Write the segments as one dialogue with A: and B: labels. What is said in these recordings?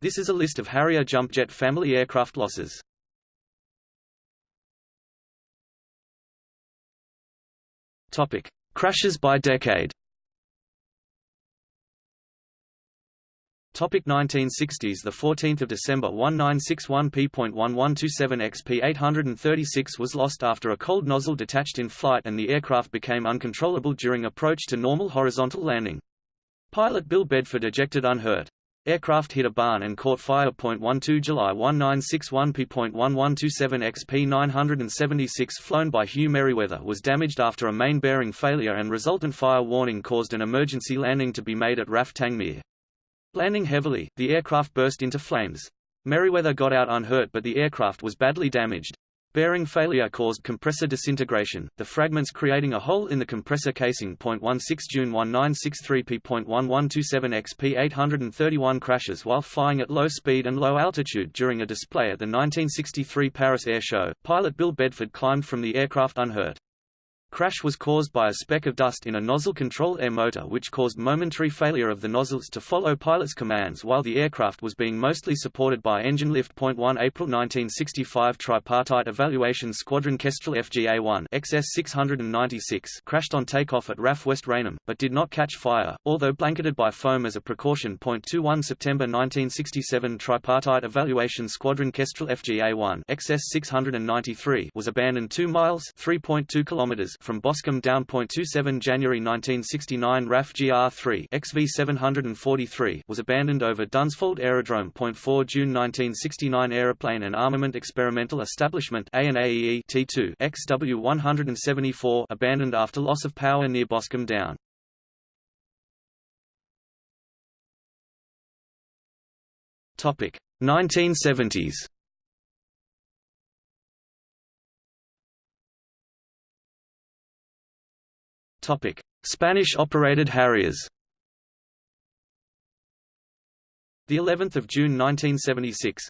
A: This is a list of Harrier jump jet family aircraft losses. Topic: Crashes by decade. Topic 1960s The 14th of December 1961 P.1127 XP 836 was lost after a cold nozzle detached in flight and the aircraft became uncontrollable during approach to normal horizontal landing. Pilot Bill Bedford ejected unhurt. Aircraft hit a barn and caught fire. 12 July 1961 P.1127 XP 976 flown by Hugh Merriweather was damaged after a main bearing failure and resultant fire warning caused an emergency landing to be made at RAF Tangmere. Landing heavily, the aircraft burst into flames. Merriweather got out unhurt but the aircraft was badly damaged. Bearing failure caused compressor disintegration, the fragments creating a hole in the compressor casing. 16 June 1963 P.1127 XP 831 crashes while flying at low speed and low altitude during a display at the 1963 Paris Air Show. Pilot Bill Bedford climbed from the aircraft unhurt. Crash was caused by a speck of dust in a nozzle control air motor which caused momentary failure of the nozzles to follow pilot's commands while the aircraft was being mostly supported by engine lift. 1 April 1965 Tripartite Evaluation Squadron Kestrel FGA-1 XS-696 crashed on takeoff at RAF West Raynham, but did not catch fire, although blanketed by foam as a precaution. 21 September 1967 Tripartite Evaluation Squadron Kestrel FGA-1 XS-693 was abandoned 2 miles 3.2 kilometers from Boscombe Down. 27 January 1969 RAF GR3 XV743 was abandoned over Dunsfold Aerodrome. 4 June 1969 Aeroplane and Armament Experimental Establishment ANAEE T2 XW174 abandoned after loss of power near Boscombe Down. Topic 1970s Spanish-operated Harriers. The 11th of June 1976.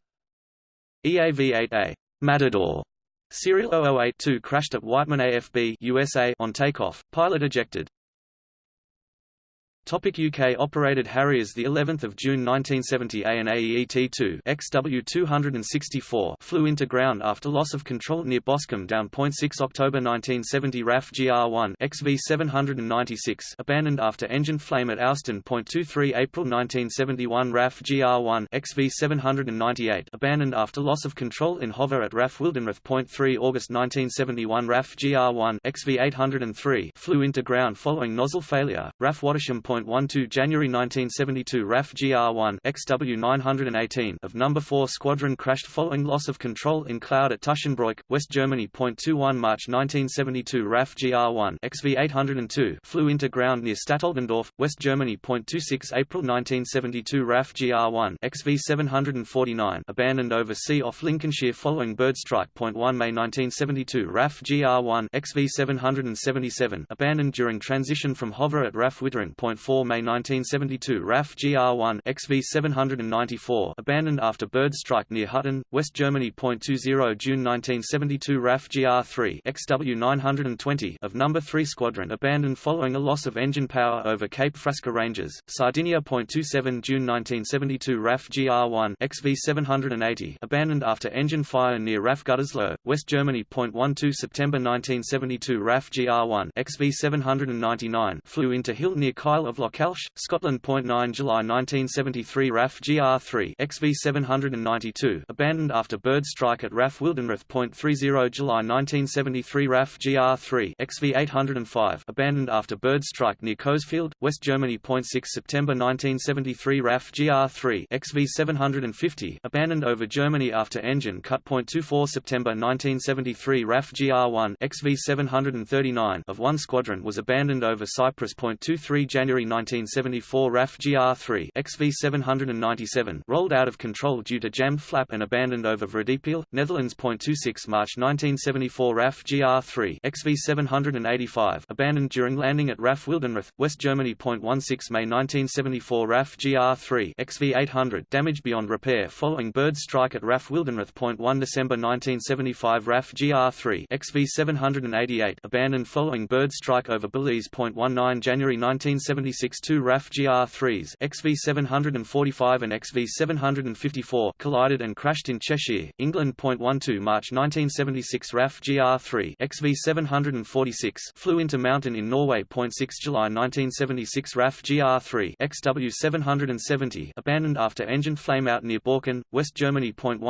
A: EAV-8A Matador serial 0082 crashed at Whiteman AFB USA on takeoff, pilot ejected. Topic UK operated Harriers the 11th of June 1970 ANAEET2 XW264 flew into ground after loss of control near Boscombe down. 6 October 1970 RAF GR1 XV796 abandoned after engine flame at Ouston. 23 April 1971 RAF GR1 XV798 abandoned after loss of control in hover at RAF Wildenrath. 3 August 1971 RAF GR1 XV803 flew into ground following nozzle failure. RAF Wattisham. 12 January 1972 RAF GR1 XW918 of No. 4 Squadron crashed following loss of control in cloud at Tuschenbroich, West Germany. 21 March 1972 RAF GR1 XV802 flew into ground near Stadtoldendorf, West Germany. 26 April 1972 RAF GR1 XV749 abandoned over sea off Lincolnshire following bird strike. 1 May 1972 RAF GR1 XV777 abandoned during transition from hover at RAF Wittering. 4 May 1972 RAF GR1 XV794 abandoned after bird strike near Hutton, West Germany. 20 June 1972 RAF GR3 XW920 of No. 3 Squadron abandoned following a loss of engine power over Cape Frasca Ranges, Sardinia. 27 June 1972 RAF GR1 XV780 abandoned after engine fire near RAF Gütersloh, West Germany. 12 September 1972 RAF GR1 XV799 flew into hill near Kyle of Lochalsh, Scotland. 9 July 1973 RAF GR3 XV792 abandoned after bird strike at RAF Wildenrath. 30 July 1973 RAF GR3 XV805 abandoned after bird strike near Coesfeld, West Germany. 6 September 1973 RAF GR3 XV750 abandoned over Germany after engine cut. 24 September 1973 RAF GR1 XV739 of one squadron was abandoned over Cyprus. 23 January 1974 RAF GR3 XV797 rolled out of control due to jammed flap and abandoned over Vredepeel, Netherlands. 26 March 1974 RAF GR3 XV785 abandoned during landing at RAF Wildenrath, West Germany. 16 May 1974 RAF GR3 XV800 damaged beyond repair following bird strike at RAF Wildenrath. 1 December 1975 RAF GR3 XV788 abandoned following bird strike over Belize. 19 January 1970 1976 two RAF GR3s XV745 and XV754 collided and crashed in Cheshire, England. 12 March 1976 RAF GR3 XV746 flew into mountain in Norway. 6 July 1976 RAF GR3 XW770 abandoned after engine flameout near Borken, West Germany. 15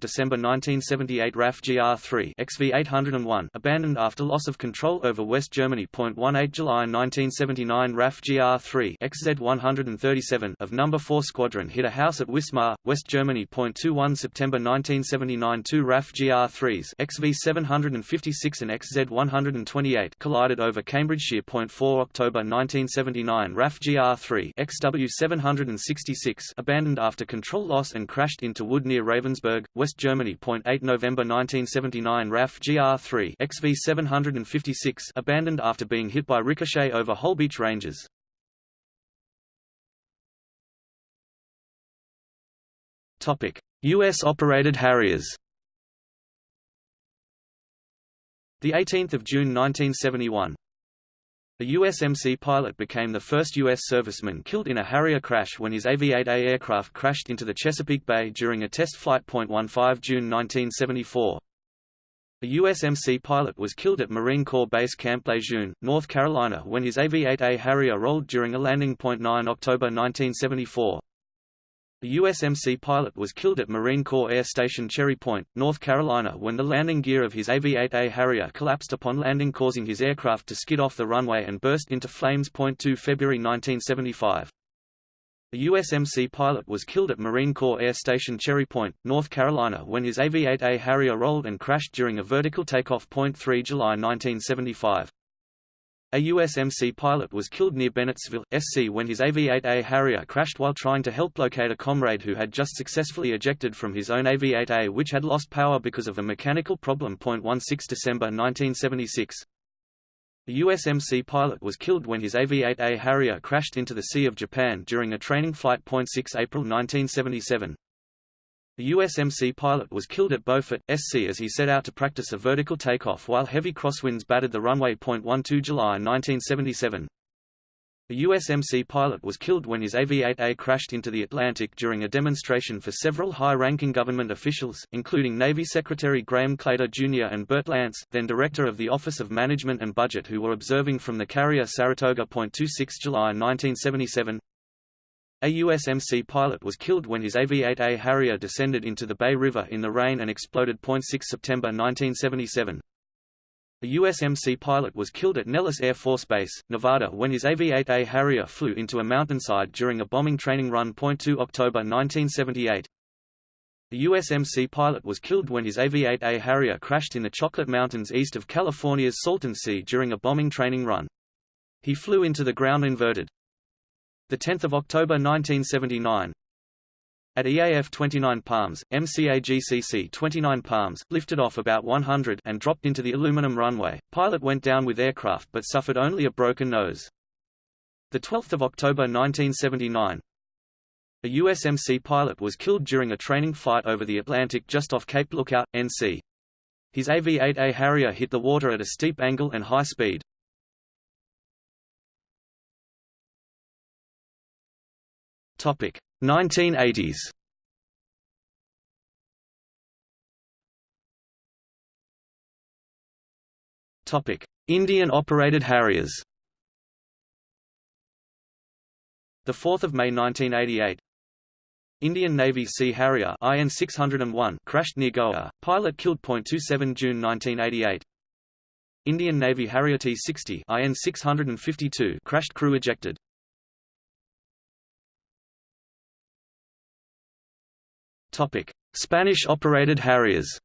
A: December 1978 RAF GR3 XV801 abandoned after loss of control over West Germany. 18 July 1979 RAF GR3 XZ137 of No. 4 Squadron hit a house at Wismar, West Germany. 21 September 1979 two RAF GR3s XV756 and XZ128 collided over Cambridgeshire. 4 October 1979 RAF GR3 XW766 abandoned after control loss and crashed into wood near Ravensburg, West Germany. 8 November 1979 RAF GR3 XV756 abandoned after being hit by ricochet over Holbeach Ranges. US-operated Harriers. The 18th of June 1971. A USMC pilot became the first U.S. serviceman killed in a Harrier crash when his AV-8A aircraft crashed into the Chesapeake Bay during a test flight. 15 June 1974. A USMC pilot was killed at Marine Corps Base Camp Lejeune, North Carolina when his AV-8A Harrier rolled during a landing. 9 October 1974. A USMC pilot was killed at Marine Corps Air Station Cherry Point, North Carolina when the landing gear of his AV-8A Harrier collapsed upon landing causing his aircraft to skid off the runway and burst into flames. 2 February 1975. A USMC pilot was killed at Marine Corps Air Station Cherry Point, North Carolina when his AV-8A Harrier rolled and crashed during a vertical takeoff. 3 July 1975. A USMC pilot was killed near Bennettsville, SC when his AV-8A Harrier crashed while trying to help locate a comrade who had just successfully ejected from his own AV-8A which had lost power because of a mechanical problem. 16 December 1976. A USMC pilot was killed when his AV-8A Harrier crashed into the Sea of Japan during a training flight. 6 April 1977. The USMC pilot was killed at Beaufort, SC as he set out to practice a vertical takeoff while heavy crosswinds battered the runway. 12 July 1977. The USMC pilot was killed when his AV-8A crashed into the Atlantic during a demonstration for several high-ranking government officials, including Navy Secretary Graham Claytor Jr. and Bert Lance, then Director of the Office of Management and Budget who were observing from the carrier Saratoga. 26 July 1977. A USMC pilot was killed when his AV-8A Harrier descended into the Bay River in the rain and exploded. 6 September 1977. A USMC pilot was killed at Nellis Air Force Base, Nevada when his AV-8A Harrier flew into a mountainside during a bombing training run. 2 October 1978. The USMC pilot was killed when his AV-8A Harrier crashed in the Chocolate Mountains east of California's Salton Sea during a bombing training run. He flew into the ground inverted. 10 October 1979 At EAF 29 Palms, MCAGCC 29 Palms, lifted off about 100 and dropped into the aluminum runway. Pilot went down with aircraft but suffered only a broken nose. 12 October 1979 A USMC pilot was killed during a training fight over the Atlantic just off Cape Lookout, NC. His AV-8A Harrier hit the water at a steep angle and high speed. Topic 1980s. Topic Indian operated Harriers. The 4th of May 1988. Indian Navy Sea Harrier IN 601 crashed near Goa. Pilot killed. 27 June 1988. Indian Navy Harrier T-60 IN 652 crashed. Crew ejected. Spanish-operated Harriers.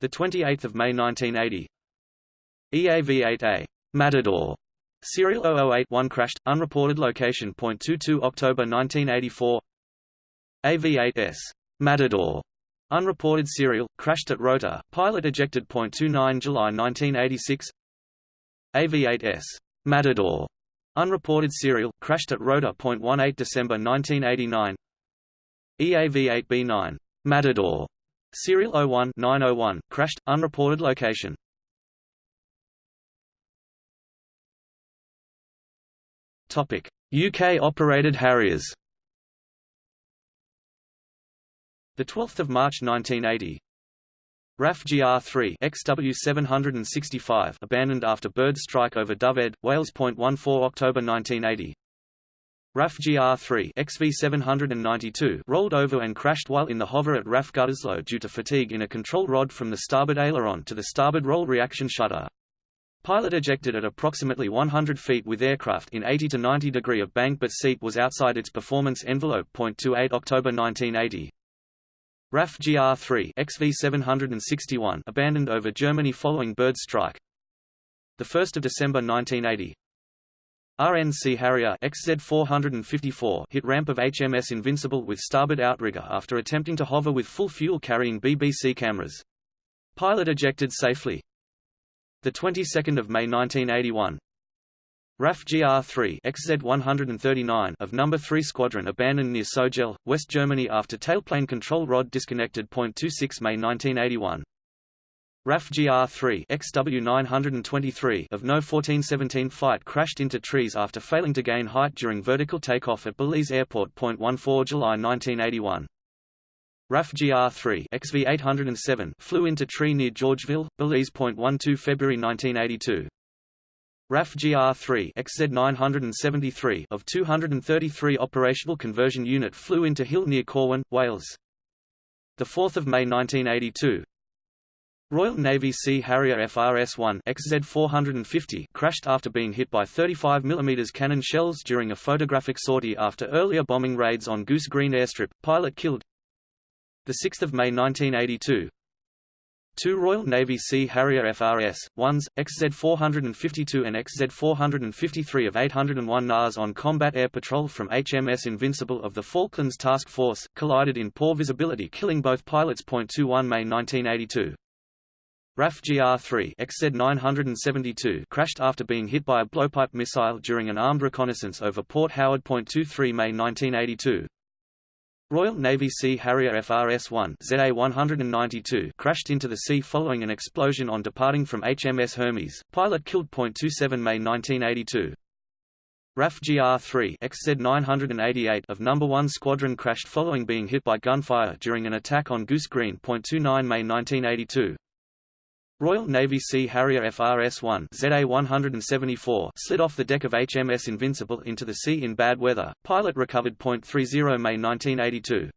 A: The 28th of May 1980. EAV-8A Matador Serial 0081 crashed, unreported location. 22 October 1984. AV-8S Matador unreported serial crashed at Rota, pilot ejected. 29 July 1986. AV-8S Matador Unreported serial, crashed at Rota. 18 December 1989 EAV-8B9 Matador Serial 01-901, crashed, unreported location Topic: UK operated Harriers. The 12th of March 1980. RAF GR3 XW765 abandoned after bird strike over Dyfed, Wales. 14 October 1980. RAF GR3 XV792 rolled over and crashed while in the hover at RAF Gütersloh due to fatigue in a control rod from the starboard aileron to the starboard roll reaction shutter. Pilot ejected at approximately 100 feet with aircraft in 80 to 90 degree of bank but seat was outside its performance envelope. 28 October 1980. RAF GR3 XV761 abandoned over Germany following bird strike. The 1st of December 1980. RNC Harrier XZ454 hit ramp of HMS Invincible with starboard outrigger after attempting to hover with full fuel carrying BBC cameras. Pilot ejected safely. The 22nd of May 1981. RAF GR3 XZ139 of number 3 Squadron abandoned near Sogel, West Germany after tailplane control rod disconnected. 26 May 1981. RAF GR3 XW923 of No 1417 flight crashed into trees after failing to gain height during vertical takeoff at Belize Airport. 14 July 1981. RAF GR3 XV807 flew into tree near Georgeville, Belize. 12 February 1982. RAF GR3 XZ973 of 233 operational conversion unit flew into hill near Corwen, Wales. 4 May 1982, Royal Navy Sea Harrier FRS-1 XZ450 crashed after being hit by 35 mm cannon shells during a photographic sortie after earlier bombing raids on Goose Green airstrip, pilot killed. 6 May 1982 Two Royal Navy Sea Harrier FRS-1s, XZ452 and XZ453 of 801 NAS on combat air patrol from HMS Invincible of the Falklands Task Force, collided in poor visibility killing both pilots. 21 May 1982 RAF GR-3 XZ972 crashed after being hit by a blowpipe missile during an armed reconnaissance over Port Howard. 23 May 1982. Royal Navy Sea Harrier FRS-1 ZA-192 crashed into the sea following an explosion on departing from HMS Hermes. Pilot killed. 27 May 1982. RAF GR-3 XZ988 of No. 1 Squadron crashed following being hit by gunfire during an attack on Goose Green. 29 May 1982. Royal Navy Sea Harrier FRS-1 ZA-174 slid off the deck of HMS Invincible into the sea in bad weather. Pilot recovered. 30 May 1982.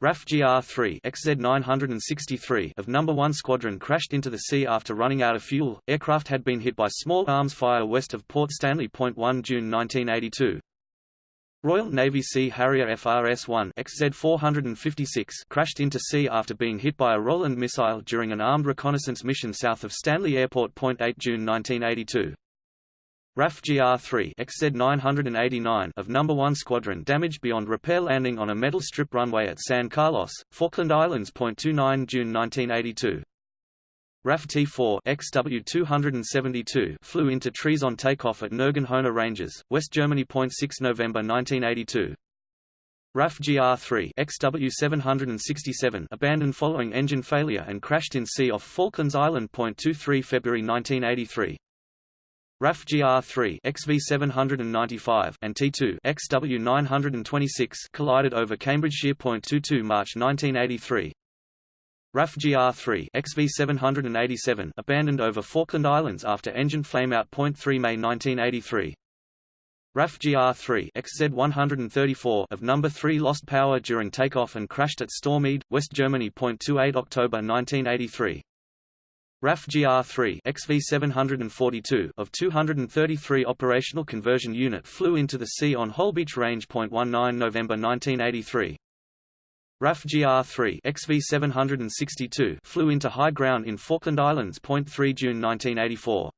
A: RAF GR-3 XZ-963 of No. 1 Squadron crashed into the sea after running out of fuel. Aircraft had been hit by small arms fire west of Port Stanley. 1 June 1982. Royal Navy Sea Harrier FRS-1 XZ-456 crashed into sea after being hit by a Roland missile during an armed reconnaissance mission south of Stanley Airport. 8 June 1982. RAF GR-3 XZ-989 of No. 1 Squadron damaged beyond repair landing on a metal strip runway at San Carlos, Falkland Islands. 29 June 1982. RAF T4 XW272 flew into trees on takeoff at Nirggen Ranges, West Germany. 6 November 1982. RAF GR3 XW767 abandoned following engine failure and crashed in sea off Falklands Island. 23 February 1983. RAF GR3 XV795 and T2 XW926 collided over Cambridgeshire. 22 March 1983. RAF GR-3 XV787 abandoned over Falkland Islands after engine flameout. 3 May 1983. RAF GR-3 XZ134 of number 3 lost power during takeoff and crashed at Störmede, West Germany. 28 October 1983. RAF GR-3 XV742 of 233 operational conversion unit flew into the sea on Holbeach Range. 19 November 1983. RAF GR-3 XV762 flew into high ground in Falkland Islands. 3 June 1984.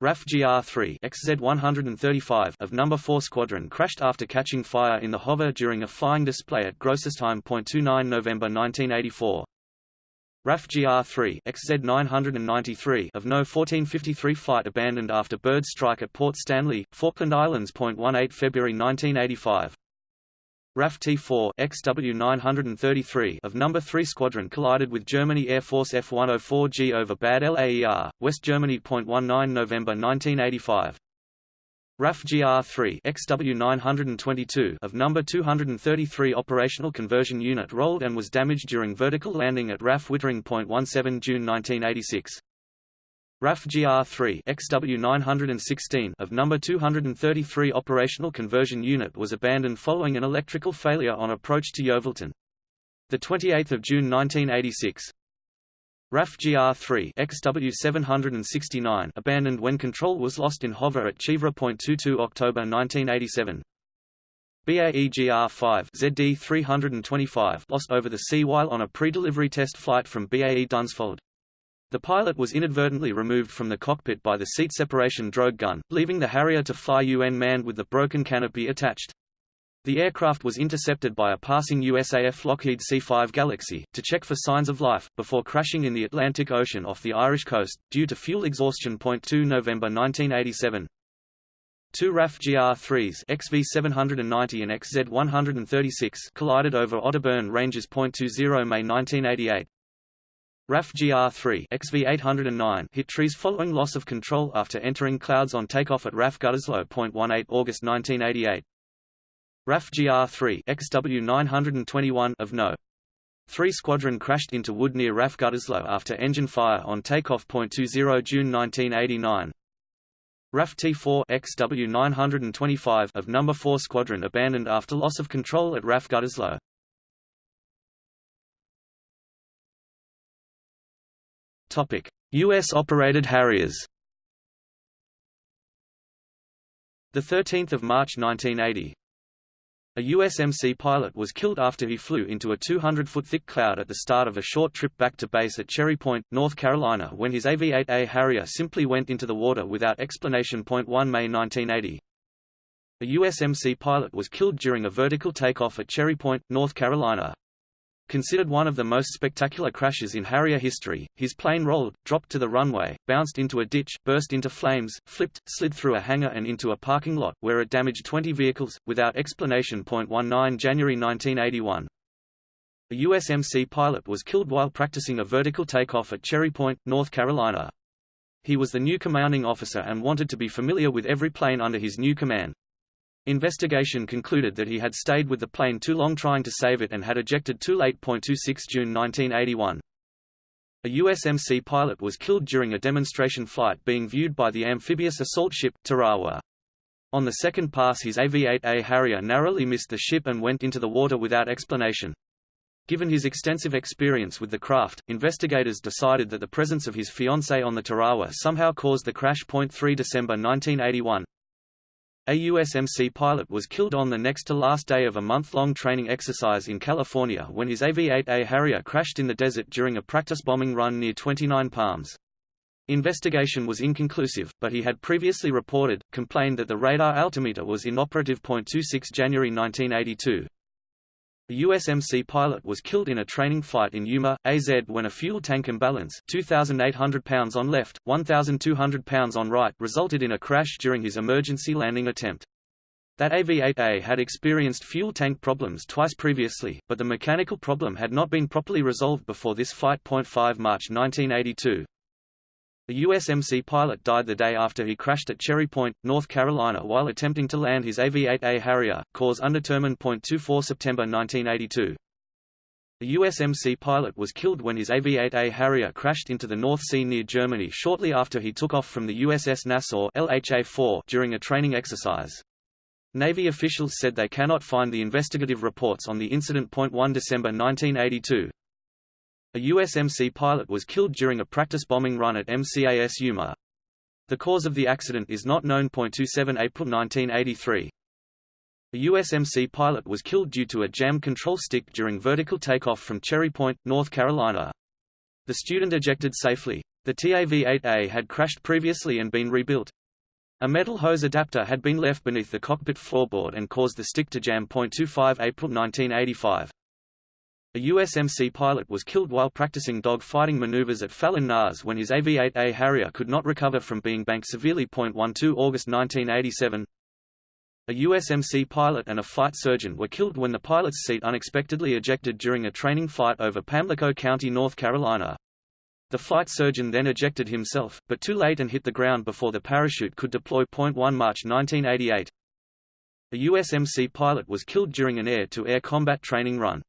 A: RAF GR-3 XZ135 of No. 4 Squadron crashed after catching fire in the hover during a flying display at Grossostheim. 29 November 1984. RAF GR-3 XZ993 of No 1453 flight abandoned after bird strike at Port Stanley, Falkland Islands. 18 February 1985. RAF T4 XW933 of No. 3 Squadron collided with Germany Air Force F-104G over Bad Laer, West Germany. 19 November 1985. RAF GR-3 XW922 of number 233 operational conversion unit rolled and was damaged during vertical landing at RAF Wittering Point 17 June 1986. RAF GR-3 XW916 of number 233 operational conversion unit was abandoned following an electrical failure on approach to Yeovilton. The 28th of June 1986, RAF GR3 XW769 abandoned when control was lost in hover at Chivra Point 22 October 1987. BAE GR5 ZD325 lost over the sea while on a pre-delivery test flight from BAE Dunsfold. The pilot was inadvertently removed from the cockpit by the seat separation drogue gun, leaving the Harrier to fly UN manned with the broken canopy attached. The aircraft was intercepted by a passing USAF Lockheed C-5 Galaxy, to check for signs of life, before crashing in the Atlantic Ocean off the Irish coast, due to fuel exhaustion. 2 November 1987. Two RAF GR-3s XV790 and XZ136 collided over Otterburn Ranges. 20 May 1988. RAF GR-3 XV809 hit trees following loss of control after entering clouds on takeoff at RAF Gütersloh. 18 August 1988. RAF GR-3 XW921 of No. 3 Squadron crashed into wood near RAF Gütersloh after engine fire on takeoff. 20 June 1989. RAF T4 XW925 of No. 4 Squadron abandoned after loss of control at RAF Gütersloh. Topic: US operated Harriers. The 13th of March 1980, a USMC pilot was killed after he flew into a 200-foot thick cloud at the start of a short trip back to base at Cherry Point, North Carolina when his AV-8A Harrier simply went into the water without explanation. 1 May 1980. A USMC pilot was killed during a vertical takeoff at Cherry Point, North Carolina. Considered one of the most spectacular crashes in Harrier history, his plane rolled, dropped to the runway, bounced into a ditch, burst into flames, flipped, slid through a hangar and into a parking lot, where it damaged 20 vehicles, without explanation. 19 January 1981. A USMC pilot was killed while practicing a vertical takeoff at Cherry Point, North Carolina. He was the new commanding officer and wanted to be familiar with every plane under his new command. Investigation concluded that he had stayed with the plane too long trying to save it and had ejected too late. 26 June 1981. A USMC pilot was killed during a demonstration flight being viewed by the amphibious assault ship, Tarawa. On the second pass his AV-8A Harrier narrowly missed the ship and went into the water without explanation. Given his extensive experience with the craft, investigators decided that the presence of his fiancée on the Tarawa somehow caused the crash. 3 December 1981. A USMC pilot was killed on the next-to-last day of a month-long training exercise in California when his AV-8A Harrier crashed in the desert during a practice bombing run near 29 Palms. Investigation was inconclusive, but he had previously reported, complained that the radar altimeter was inoperative. 26 January 1982. The USMC pilot was killed in a training flight in Yuma, AZ when a fuel tank imbalance 2,800 pounds on left, 1,200 pounds on right resulted in a crash during his emergency landing attempt. That AV-8A had experienced fuel tank problems twice previously, but the mechanical problem had not been properly resolved before this flight. 5 March 1982. The USMC pilot died the day after he crashed at Cherry Point, North Carolina while attempting to land his AV-8A Harrier, cause undetermined. 24 September 1982. The USMC pilot was killed when his AV-8A Harrier crashed into the North Sea near Germany shortly after he took off from the USS Nassau LHA-4 during a training exercise. Navy officials said they cannot find the investigative reports on the incident. 1 December 1982. A USMC pilot was killed during a practice bombing run at MCAS Yuma. The cause of the accident is not known. 27 April 1983. A USMC pilot was killed due to a jammed control stick during vertical takeoff from Cherry Point, North Carolina. The student ejected safely. The TAV-8A had crashed previously and been rebuilt. A metal hose adapter had been left beneath the cockpit floorboard and caused the stick to jam. 25 April 1985. A USMC pilot was killed while practicing dog-fighting maneuvers at Fallon NAS when his AV-8A Harrier could not recover from being banked severely. 12 August 1987 A USMC pilot and a flight surgeon were killed when the pilot's seat unexpectedly ejected during a training flight over Pamlico County, North Carolina. The flight surgeon then ejected himself, but too late and hit the ground before the parachute could deploy. 1 March 1988. A USMC pilot was killed during an air-to-air -air combat training run.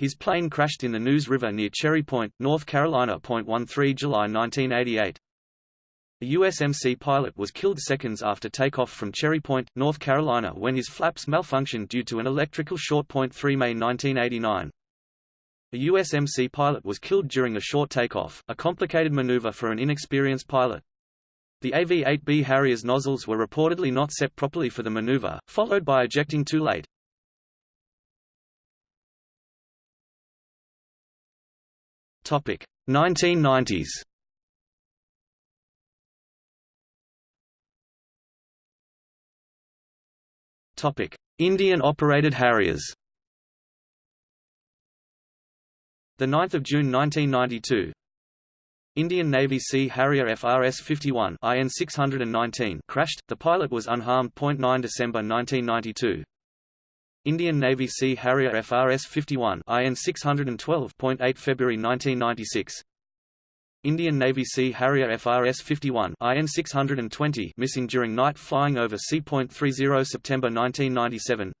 A: His plane crashed in the Neuse River near Cherry Point, North Carolina. 13 July 1988. A USMC pilot was killed seconds after takeoff from Cherry Point, North Carolina when his flaps malfunctioned due to an electrical short. 3 May 1989. A USMC pilot was killed during a short takeoff, a complicated maneuver for an inexperienced pilot. The AV-8B Harrier's nozzles were reportedly not set properly for the maneuver, followed by ejecting too late. Topic 1990s. Topic: Indian operated Harriers. The 9th of June 1992. Indian Navy Sea Harrier FRS-51 IN 619 crashed. The pilot was unharmed. 9 December 1992. Indian Navy Sea Harrier FRS-51 IN 612 8 February 1996. Indian Navy Sea Harrier FRS-51 IN 620 missing during night flying over C.30 September 1997.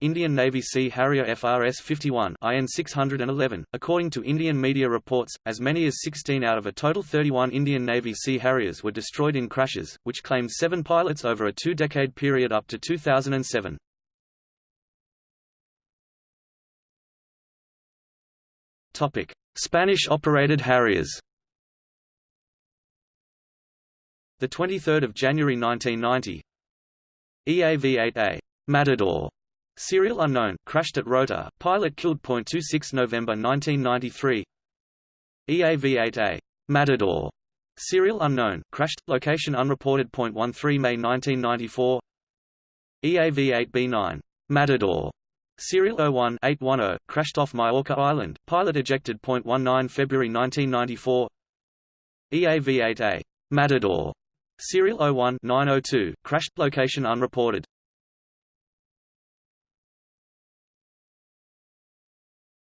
A: Indian Navy Sea Harrier FRS-51 IN 611. According to Indian media reports, as many as 16 out of a total 31 Indian Navy Sea Harriers were destroyed in crashes, which claimed seven pilots over a two-decade period up to 2007. Spanish-operated Harriers. The 23rd of January 1990. EAV-8A Matador Serial unknown, crashed at Rota, pilot killed. 26 November 1993 EAV-8A Matador Serial unknown, crashed, location unreported. 13 May 1994 EAV-8B9 Matador Serial 01-810, crashed off Majorca Island, pilot ejected. 19 February 1994 EAV-8A Matador Serial 01-902, crashed, location unreported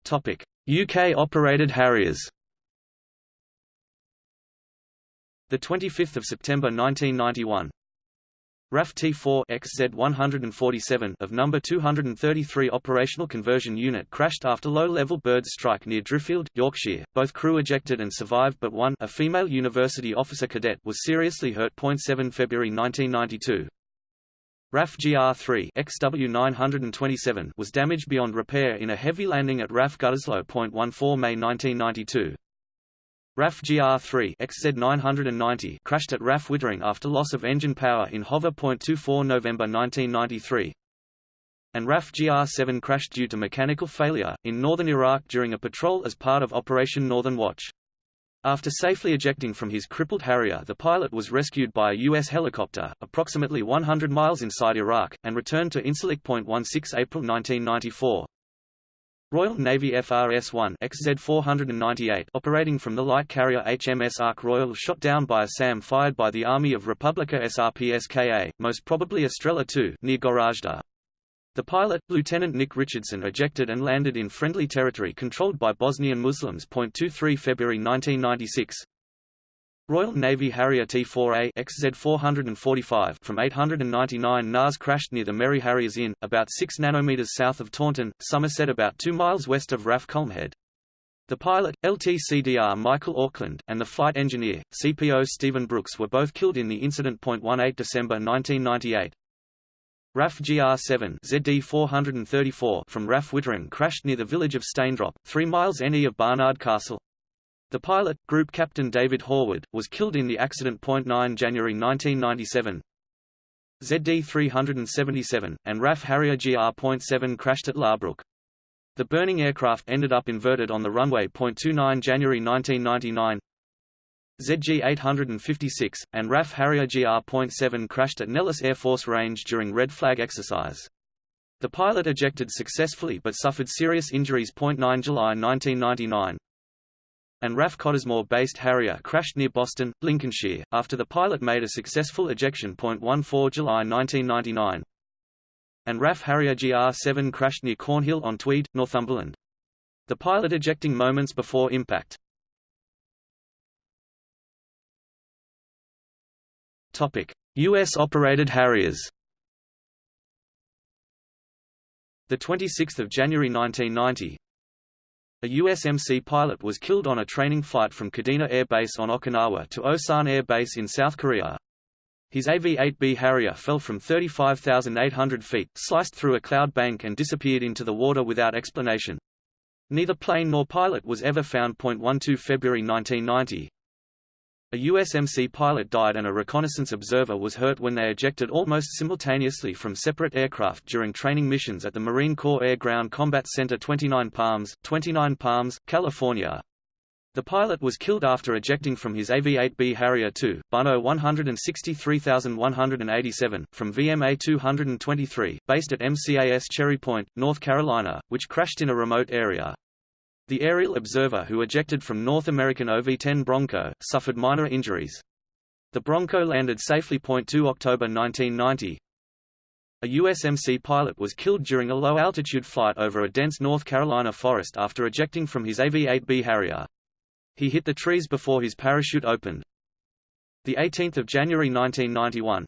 A: Topic: UK operated Harriers. The 25th of September 1991. RAF T4 XZ147 of number 233 operational conversion unit crashed after low-level bird strike near Driffield, Yorkshire. Both crew ejected and survived but one, a female university officer cadet, was seriously hurt. 7 February 1992. RAF GR3 XW927 was damaged beyond repair in a heavy landing at RAF Gütersloh. 14 May 1992. RAF GR3 XZ990 crashed at RAF Wittering after loss of engine power in Hover. 24 November 1993. And RAF GR7 crashed due to mechanical failure, in northern Iraq during a patrol as part of Operation Northern Watch. After safely ejecting from his crippled Harrier the pilot was rescued by a U.S. helicopter, approximately 100 miles inside Iraq, and returned to Incirlik. 16 April 1994. Royal Navy FRS-1 XZ-498 operating from the light carrier HMS Ark Royal shot down by a SAM fired by the Army of Republika SRPSKA, most probably Strela II, near Goražde. The pilot, Lieutenant Nick Richardson ejected and landed in friendly territory controlled by Bosnian Muslims. 23 February 1996 Royal Navy Harrier T-4A XZ-445 from 899 NAS crashed near the Merry Harriers Inn, about 6 nanometers south of Taunton, Somerset about 2 miles west of RAF Culmhead. The pilot, LTCDR Michael Auckland, and the flight engineer, CPO Stephen Brooks were both killed in the incident. 18 December 1998. RAF GR7 ZD434 from RAF Wittering crashed near the village of Staindrop, 3 miles NE of Barnard Castle. The pilot, Group Captain David Horwood, was killed in the accident. 9 January 1997. ZD377, and RAF Harrier GR.7 crashed at Laarbruch. The burning aircraft ended up inverted on the runway. 29 January 1999. ZG-856, and RAF Harrier GR.7 crashed at Nellis Air Force Range during Red Flag exercise. The pilot ejected successfully but suffered serious injuries. 9 July 1999 and RAF Cottesmore-based Harrier crashed near Boston, Lincolnshire, after the pilot made a successful ejection. 14 July 1999, and RAF Harrier GR7 crashed near Cornhill on Tweed, Northumberland. The pilot ejecting moments before impact. Topic: US-operated Harriers. The 26th of January 1990, a USMC pilot was killed on a training flight from Kadena Air Base on Okinawa to Osan Air Base in South Korea. His AV-8B Harrier fell from 35,800 feet, sliced through a cloud bank and disappeared into the water without explanation. Neither plane nor pilot was ever found. 12 February 1990, a USMC pilot died and a reconnaissance observer was hurt when they ejected almost simultaneously from separate aircraft during training missions at the Marine Corps Air Ground Combat Center 29 Palms, 29 Palms, California. The pilot was killed after ejecting from his AV-8B Harrier II, Buno 163187, from VMA 223, based at MCAS Cherry Point, North Carolina, which crashed in a remote area. The aerial observer who ejected from North American OV-10 Bronco, suffered minor injuries. The Bronco landed safely. 2 October 1990. A USMC pilot was killed during a low-altitude flight over a dense North Carolina forest after ejecting from his AV-8B Harrier. He hit the trees before his parachute opened. 18 January 1991.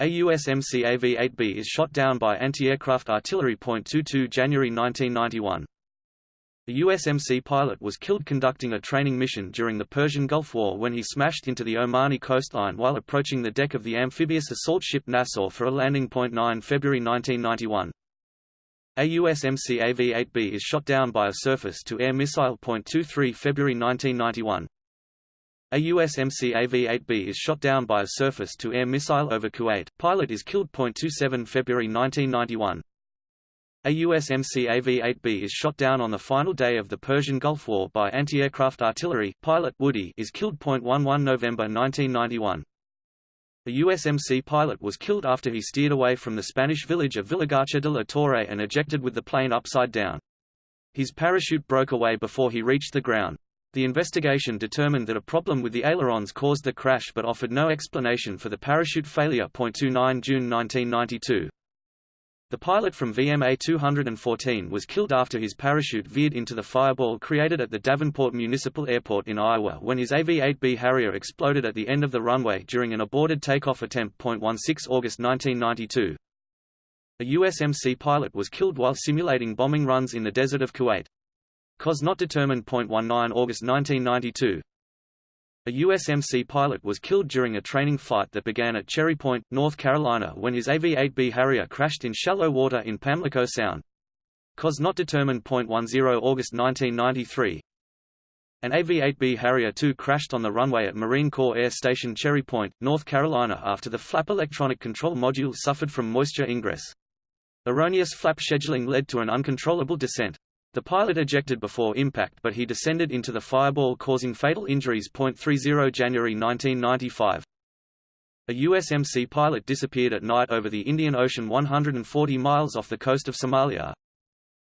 A: A USMC AV-8B is shot down by anti-aircraft artillery. 22 January 1991. The USMC pilot was killed conducting a training mission during the Persian Gulf War when he smashed into the Omani coastline while approaching the deck of the amphibious assault ship Nassau for a landing. 9 February 1991. A USMC AV-8B is shot down by a surface-to-air missile. 23 February 1991. A USMC AV-8B is shot down by a surface-to-air missile over Kuwait. Pilot is killed. 27 February 1991. A USMC AV-8B is shot down on the final day of the Persian Gulf War by anti-aircraft artillery. Pilot Woody is killed. 11 November 1991. The USMC pilot was killed after he steered away from the Spanish village of Villagarcía de la Torre and ejected with the plane upside down. His parachute broke away before he reached the ground. The investigation determined that a problem with the ailerons caused the crash but offered no explanation for the parachute failure. 29 June 1992. The pilot from VMA 214 was killed after his parachute veered into the fireball created at the Davenport Municipal Airport in Iowa when his AV-8B Harrier exploded at the end of the runway during an aborted takeoff attempt. 16 August 1992. A USMC pilot was killed while simulating bombing runs in the desert of Kuwait. Cause not determined. 19 August 1992. A USMC pilot was killed during a training flight that began at Cherry Point, North Carolina when his AV-8B Harrier crashed in shallow water in Pamlico Sound. Cause not determined. 10 August 1993. An AV-8B Harrier II crashed on the runway at Marine Corps Air Station Cherry Point, North Carolina after the flap electronic control module suffered from moisture ingress. Erroneous flap scheduling led to an uncontrollable descent. The pilot ejected before impact but he descended into the fireball causing fatal injuries. 30 January 1995. A USMC pilot disappeared at night over the Indian Ocean 140 miles off the coast of Somalia.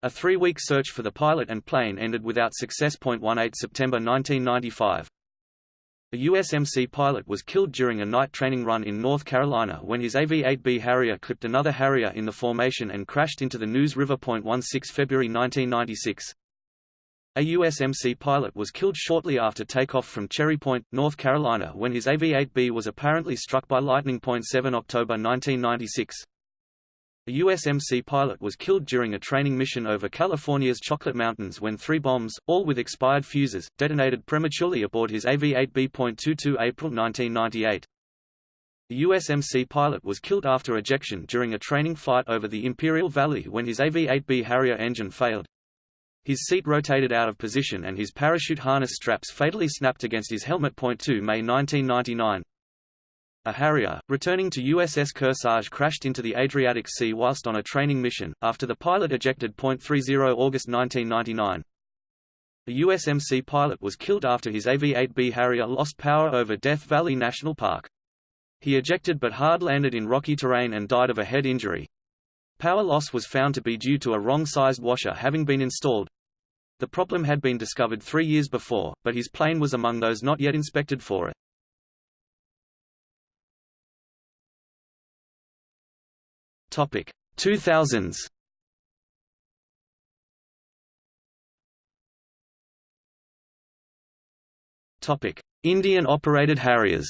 A: A three-week search for the pilot and plane ended without success. 18 September 1995. A USMC pilot was killed during a night training run in North Carolina when his AV-8B Harrier clipped another Harrier in the formation and crashed into the Neuse River. 16 February 1996. A USMC pilot was killed shortly after takeoff from Cherry Point, North Carolina when his AV-8B was apparently struck by lightning. 7 October 1996. A USMC pilot was killed during a training mission over California's Chocolate Mountains when three bombs, all with expired fuses, detonated prematurely aboard his AV-8B.22 April 1998. The USMC pilot was killed after ejection during a training flight over the Imperial Valley when his AV-8B Harrier engine failed. His seat rotated out of position and his parachute harness straps fatally snapped against his helmet. 2 May 1999 a Harrier, returning to USS Kearsarge crashed into the Adriatic Sea whilst on a training mission, after the pilot ejected. 30 August 1999. A USMC pilot was killed after his AV-8B Harrier lost power over Death Valley National Park. He ejected but hard-landed in rocky terrain and died of a head injury. Power loss was found to be due to a wrong-sized washer having been installed. The problem had been discovered three years before, but his plane was among those not yet inspected for it. Topic 2000s. Topic: Indian operated Harriers.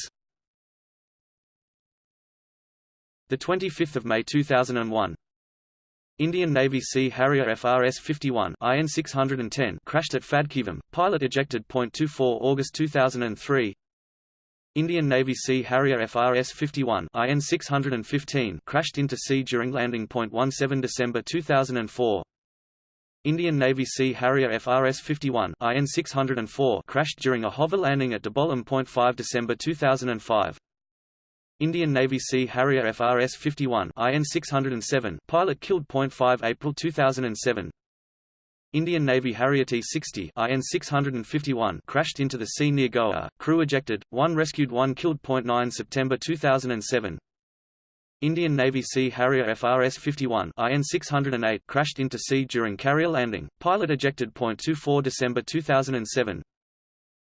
A: The 25th of May 2001. Indian Navy Sea Harrier FRS-51 IN 610 crashed at Phadkevam, pilot ejected. 24 August 2003. Indian Navy Sea Harrier FRS-51 IN 615 crashed into sea during landing. 17 December 2004. Indian Navy Sea Harrier FRS-51 IN 604 crashed during a hover landing at Dabolim. 5 December 2005. Indian Navy Sea Harrier FRS-51 IN 607 pilot killed. 5 April 2007 Indian Navy Harrier T-60 IN 651 crashed into the sea near Goa, crew ejected, 1 rescued 1 killed. 9 September 2007 Indian Navy Sea Harrier FRS-51 IN 608 crashed into sea during carrier landing, pilot ejected. 24 December 2007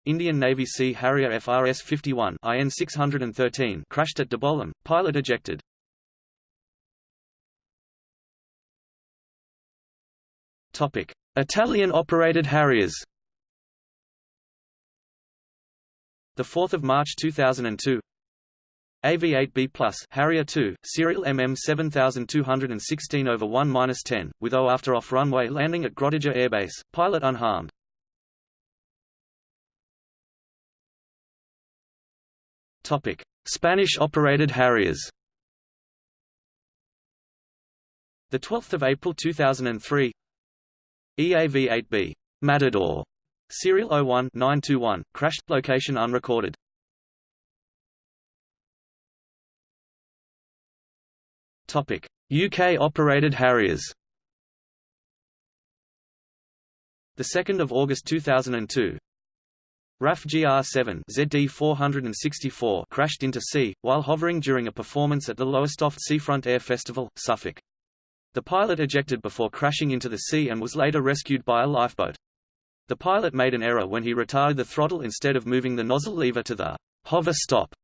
A: Indian Navy Sea Harrier FRS-51 IN 613 crashed at Dabolim, pilot ejected. Topic: Italian-operated Harriers. The 4th of March 2002. AV-8B Plus Harrier 2, serial MM 7216 over 1-10, with O after off runway landing at Grottaglie Airbase, pilot unharmed. Topic: Spanish-operated Harriers. The 12th of April 2003. EAV-8B Matador, serial 01-921, crashed. Location unrecorded. Topic: UK-operated Harriers. The 2nd of August 2002. RAF GR-7 ZD-464 crashed into sea, while hovering during a performance at the Lowestoft Seafront Air Festival, Suffolk. The pilot ejected before crashing into the sea and was later rescued by a lifeboat. The pilot made an error when he retired the throttle instead of moving the nozzle lever to the hover stop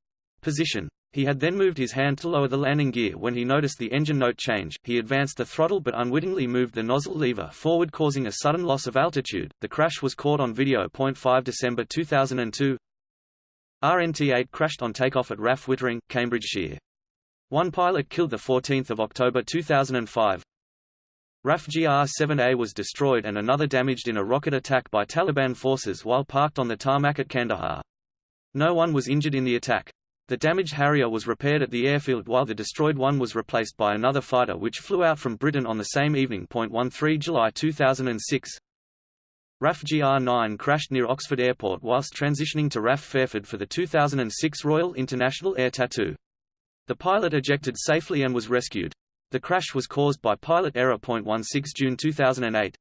A: position. He had then moved his hand to lower the landing gear when he noticed the engine note change. He advanced the throttle but unwittingly moved the nozzle lever forward causing a sudden loss of altitude. The crash was caught on video. 5 December 2002. RNT-8 crashed on takeoff at RAF Wittering, Cambridgeshire. One pilot killed 14 October 2005. RAF GR-7A was destroyed and another damaged in a rocket attack by Taliban forces while parked on the tarmac at Kandahar. No one was injured in the attack. The damaged Harrier was repaired at the airfield while the destroyed one was replaced by another fighter which flew out from Britain on the same evening. 13 July 2006 RAF GR-9 crashed near Oxford Airport whilst transitioning to RAF Fairford for the 2006 Royal International Air Tattoo. The pilot ejected safely and was rescued. The crash was caused by pilot error. 16 June 2008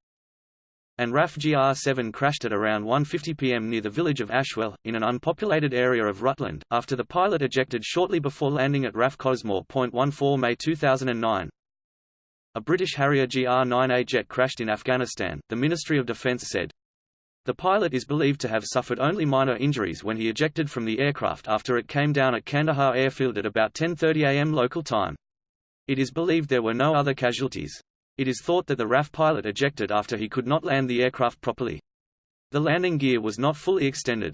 A: and RAF GR-7 crashed at around 1.50 pm near the village of Ashwell, in an unpopulated area of Rutland, after the pilot ejected shortly before landing at RAF Cottesmore. 14 May 2009. A British Harrier GR-9A jet crashed in Afghanistan, the Ministry of Defence said. The pilot is believed to have suffered only minor injuries when he ejected from the aircraft after it came down at Kandahar airfield at about 10.30 am local time. It is believed there were no other casualties. It is thought that the RAF pilot ejected after he could not land the aircraft properly. The landing gear was not fully extended.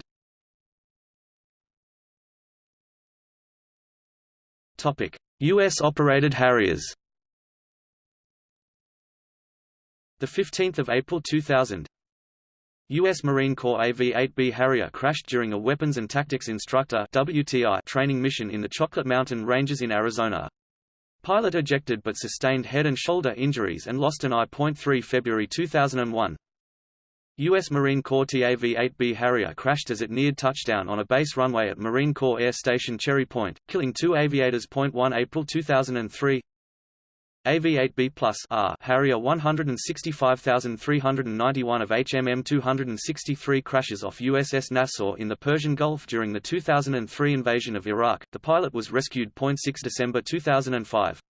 A: U.S.-operated Harriers The 15th of April 2000, U.S. Marine Corps AV-8B Harrier crashed during a Weapons and Tactics Instructor (WTI) training mission in the Chocolate Mountain Ranges in Arizona. Pilot ejected but sustained head and shoulder injuries and lost an eye. 3 February 2001. U.S. Marine Corps TAV-8B Harrier crashed as it neared touchdown on a base runway at Marine Corps Air Station Cherry Point, killing two aviators. 1 April 2003 AV-8B Plus R Harrier 165391 of HMM 263 crashes off USS Nassau in the Persian Gulf during the 2003 invasion of Iraq. The pilot was rescued. 6 December 2005.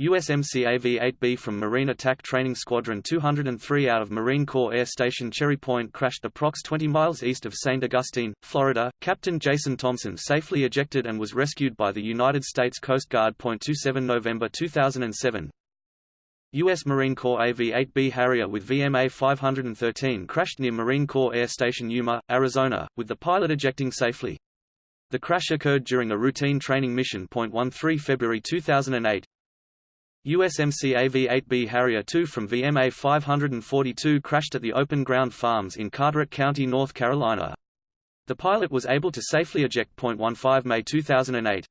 A: USMC AV-8B from Marine Attack Training Squadron 203 out of Marine Corps Air Station Cherry Point crashed approx 20 miles east of St. Augustine, Florida. Captain Jason Thompson safely ejected and was rescued by the United States Coast Guard. 27 November 2007. U.S. Marine Corps AV-8B Harrier with VMA 513 crashed near Marine Corps Air Station Yuma, Arizona, with the pilot ejecting safely. The crash occurred during a routine training mission. 13 February 2008 USMC AV-8B Harrier II from VMA 542 crashed at the Open Ground Farms in Carteret County, North Carolina. The pilot was able to safely eject. 15 May 2008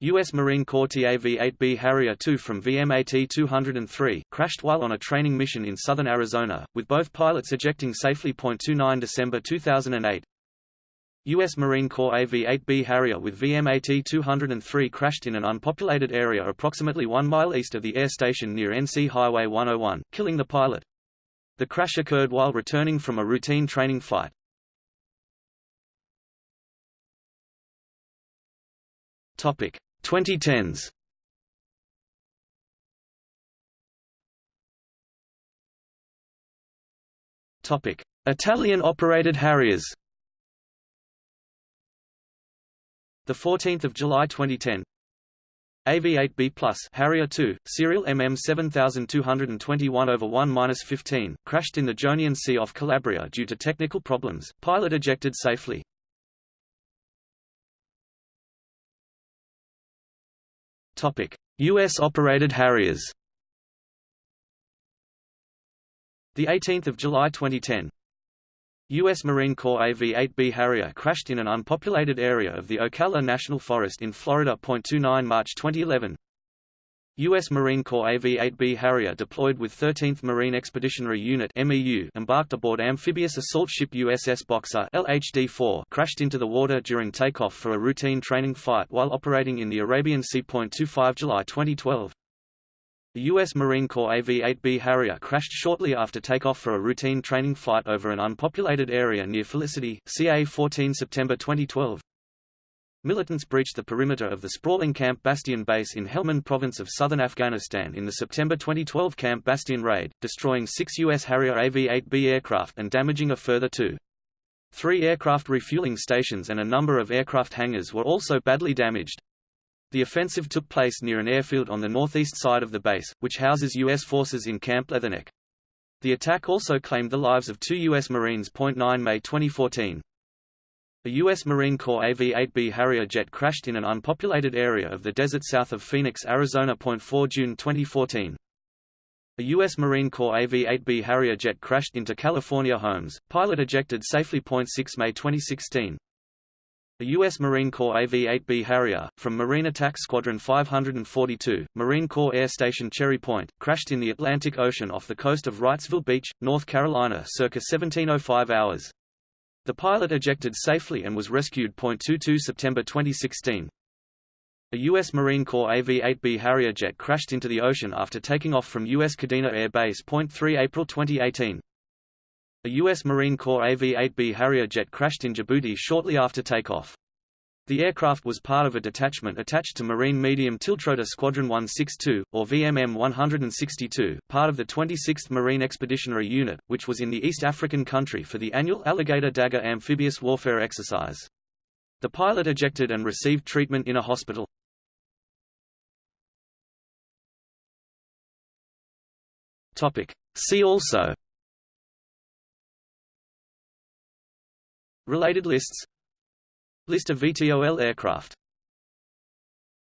A: U.S. Marine Corps TAV-8B Harrier II from VMA T-203 crashed while on a training mission in southern Arizona, with both pilots ejecting safely. 29 December 2008 U.S. Marine Corps AV-8B Harrier with VMA T-203 crashed in an unpopulated area approximately one mile east of the air station near NC Highway 101, killing the pilot. The crash occurred while returning from a routine training flight. Topic 2010s. Topic: Italian-operated Harriers. The 14th of July 2010. AV-8B Plus Harrier II, serial MM 7221 over 1-15, crashed in the Jonian Sea off Calabria due to technical problems. Pilot ejected safely. Topic: US operated Harriers. The 18th of July 2010. U.S. Marine Corps AV-8B Harrier crashed in an unpopulated area of the Ocala National Forest in Florida. 29 March 2011 U.S. Marine Corps AV-8B Harrier deployed with 13th Marine Expeditionary Unit MEU embarked aboard amphibious assault ship USS Boxer LHD-4 crashed into the water during takeoff for a routine training flight while operating in the Arabian Sea. 25 July 2012 the U.S. Marine Corps AV-8B Harrier crashed shortly after takeoff for a routine training flight over an unpopulated area near Felicity, CA 14 September 2012 Militants breached the perimeter of the sprawling Camp Bastion base in Helmand province of southern Afghanistan in the September 2012 Camp Bastion raid, destroying six U.S. Harrier AV-8B aircraft and damaging a further two. Three aircraft refueling stations and a number of aircraft hangars were also badly damaged. The offensive took place near an airfield on the northeast side of the base, which houses U.S. forces in Camp Leatherneck. The attack also claimed the lives of two U.S. Marines. 9 May 2014. A U.S. Marine Corps AV-8B Harrier jet crashed in an unpopulated area of the desert south of Phoenix, Arizona. 4 June 2014. A U.S. Marine Corps AV-8B Harrier jet crashed into California homes, pilot ejected safely. 6 May 2016. A U.S. Marine Corps AV-8B Harrier, from Marine Attack Squadron 542, Marine Corps Air Station Cherry Point, crashed in the Atlantic Ocean off the coast of Wrightsville Beach, North Carolina circa 1705 hours. The pilot ejected safely and was rescued. 22 September 2016. A U.S. Marine Corps AV-8B Harrier jet crashed into the ocean after taking off from U.S. Kadena Air Base. 3 April 2018. A U.S. Marine Corps AV-8B Harrier jet crashed in Djibouti shortly after takeoff. The aircraft was part of a detachment attached to Marine Medium Tiltrotor Squadron 162, or VMM 162, part of the 26th Marine Expeditionary Unit, which was in the East African country for the annual Alligator Dagger amphibious warfare exercise. The pilot ejected and received treatment in a hospital. See also Related lists. List of VTOL aircraft